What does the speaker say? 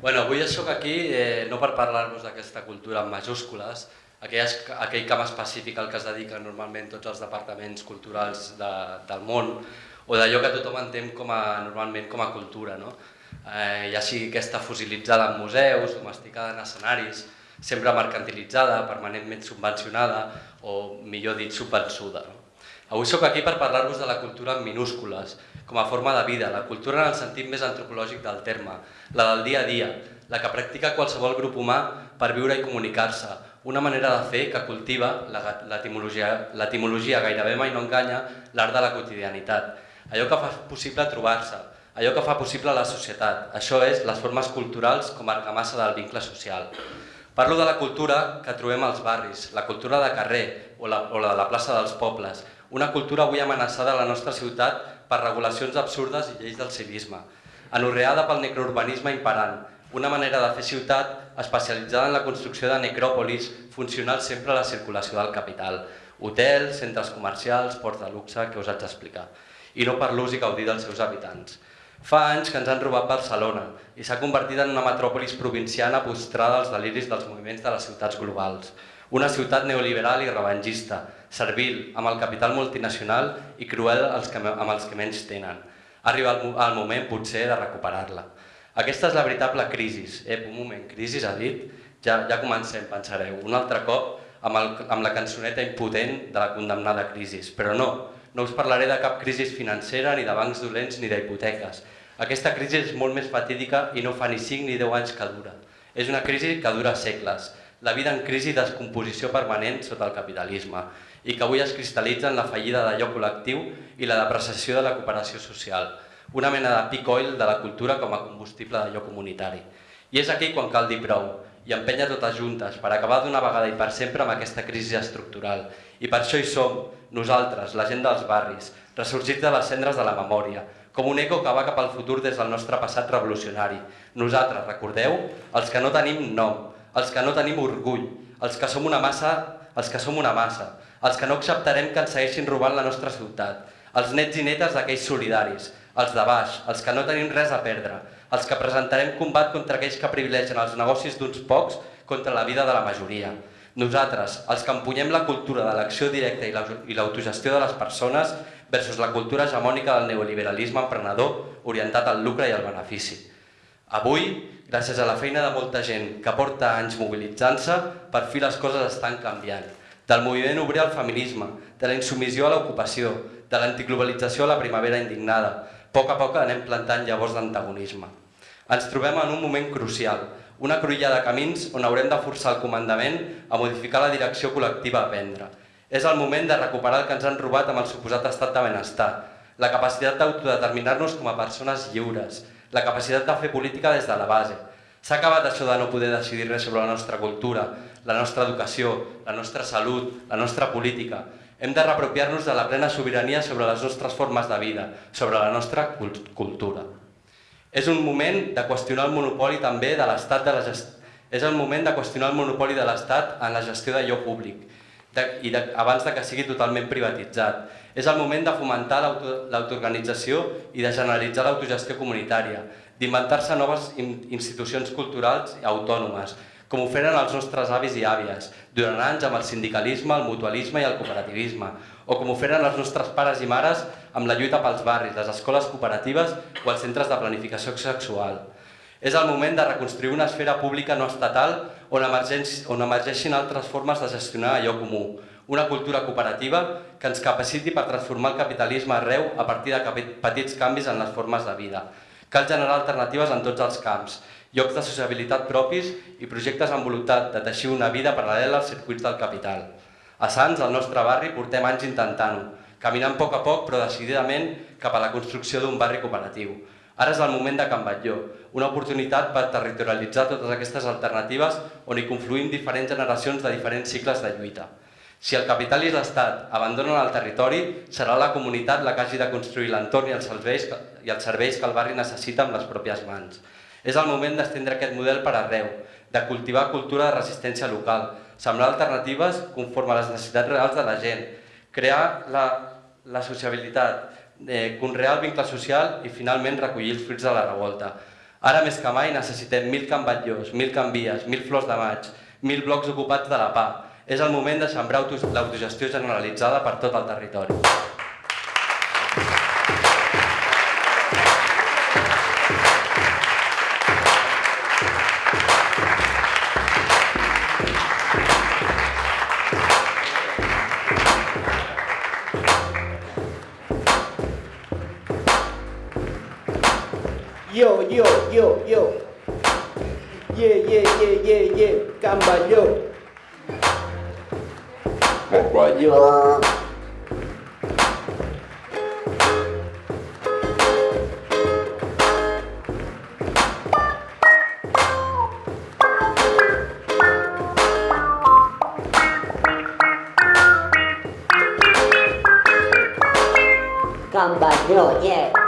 Bueno, avui sóc aquí eh, no per parlar-vos d'aquesta cultura en majúscules, aquell, aquell camp específic al que es dediquen normalment tots els departaments culturals de, del món, o d'allò que tothom entén com a, normalment com a cultura, no? eh, ja sigui aquesta fosilitzada en museus, domesticada en escenaris, sempre mercantilitzada, permanentment subvencionada o, millor dit, subvençuda. No? Avui sóc aquí per parlar-vos de la cultura en minúscules, com a forma de vida, la cultura en el sentit més antropològic del terme, la del dia a dia, la que practica qualsevol grup humà per viure i comunicar-se, una manera de fer que cultiva, l'etimologia gairebé mai no enganya, l'art de la quotidianitat, allò que fa possible trobar-se, allò que fa possible la societat, això és les formes culturals com a argamassa del vincle social. Parlo de la cultura que trobem als barris, la cultura de carrer o la, o la de la plaça dels pobles, una cultura avui amenaçada a la nostra ciutat per regulacions absurdes i lleis del civisme, anorreada pel necrourbanisme imperant, una manera de fer ciutat especialitzada en la construcció de necròpolis funcional sempre a la circulació del capital, hotels, centres comercials, ports de luxe, que us haig d'explicar, i no per l'ús i gaudir dels seus habitants. Fa anys que ens han robat Barcelona i s'ha convertit en una metròpolis provinciana postrada als deliris dels moviments de les ciutats globals. Una ciutat neoliberal i revengista, servil, amb el capital multinacional i cruel amb els que menys tenen. Arriba el moment, potser, de recuperar-la. Aquesta és la veritable crisi. Eh, un moment, crisi ha dit? Ja, ja comencem, pensareu. Un altre cop amb, el, amb la cançoneta impotent de la condemnada crisi. Però no, no us parlaré de cap crisi financera, ni de bancs dolents, ni d'hipoteques. Aquesta crisi és molt més fatídica i no fa ni 5 ni 10 anys que dura. És una crisi que dura segles. La vida en crisi i descomposició permanent sota el capitalisme i que avui es cristal·litza en la fallida d'allò col·lectiu i la depreciació de la cooperació social, una mena de peak oil de la cultura com a combustible d'allò comunitari. I és aquí quan cal dir prou, i empenya totes juntes per acabar d'una vegada i per sempre amb aquesta crisi estructural. I per això hi som, nosaltres, la gent dels barris, ressorgits de les cendres de la memòria, com un eco que va cap al futur des del nostre passat revolucionari. Nosaltres, recordeu, els que no tenim nom, els que no tenim orgull, els que som una massa, els que som una massa, els que no acceptarem que ens segueixin robant la nostra ciutat, els nets i netes d'aquells solidaris, els de baix, els que no tenim res a perdre, els que presentarem combat contra aquells que privilegen els negocis d'uns pocs contra la vida de la majoria. Nosaltres, els que empunyem la cultura de l'acció directa i l'autogestió de les persones versus la cultura hegemònica del neoliberalisme emprenedor orientat al lucre i al benefici. Avui, gràcies a la feina de molta gent que porta anys mobilitzant-se, per fi les coses estan canviant del moviment obrer al feminisme, de la insumissió a l'ocupació, de l'antiglobalització a la primavera indignada. A poc a poc anem plantant llavors d'antagonisme. Ens trobem en un moment crucial, una cruïlla de camins on haurem de forçar el comandament a modificar la direcció col·lectiva a prendre. És el moment de recuperar el que ens han robat amb el suposat estat de benestar, la capacitat d'autodeterminar-nos com a persones lliures, la capacitat de fer política des de la base. S'ha acabat això de no poder decidir res sobre la nostra cultura, la nostra educació, la nostra salut, la nostra política. Hem de reapropiar-nos de la plena sobirania sobre les nostres formes de vida, sobre la nostra cultura. És un moment de qüestionar el monopoli també de l'Estat de la gestió. És el moment de qüestionar el monopoli de l'Estat en la gestió d'allò públic de, i de, abans de que sigui totalment privatitzat. És el moment de fomentar l'autoorganització i de generalitzar l'autogestió comunitària, d'inventar-se noves institucions culturals autònomes, com ho feren els nostres avis i àvies, durant anys amb el sindicalisme, el mutualisme i el cooperativisme, o com ho feren els nostres pares i mares amb la lluita pels barris, les escoles cooperatives o els centres de planificació sexual. És el moment de reconstruir una esfera pública no estatal on, on emergeixin altres formes de gestionar allò comú, una cultura cooperativa que ens capaciti per transformar el capitalisme arreu a partir de petits canvis en les formes de vida. Cal generar alternatives en tots els camps, llocs de sociabilitat propis i projectes amb voluntat de teixir una vida paral·lela als circuits del capital. A Sants, al nostre barri, portem anys intentant-ho, caminant a poc a poc però decididament cap a la construcció d'un barri cooperatiu. Ara és el moment de Can Batlló, una oportunitat per territorialitzar totes aquestes alternatives on hi confluïm diferents generacions de diferents cicles de lluita. Si el capital i l'Estat abandonen el territori, serà la comunitat la que hagi de construir l'entorn i, els serveis, i els serveis que el barri necessita amb les pròpies mans. És el moment d'estendre aquest model per arreu, de cultivar cultura de resistència local, sembrar alternatives conforme a les necessitats reals de la gent, crear la, la sociabilitat, eh, conrear el vincle social i finalment recollir els fruits de la revolta. Ara més que mai necessitem mil cambatllors, mil canvies, mil flors de maig, mil blocs ocupats de la PA. És el moment de sembrar l'autogestió generalitzada per tot el territori. Yo, yo, yo, yo. Yeah, yeah, yeah, yeah, yeah. Camballo. Camballo. Camballo, yeah.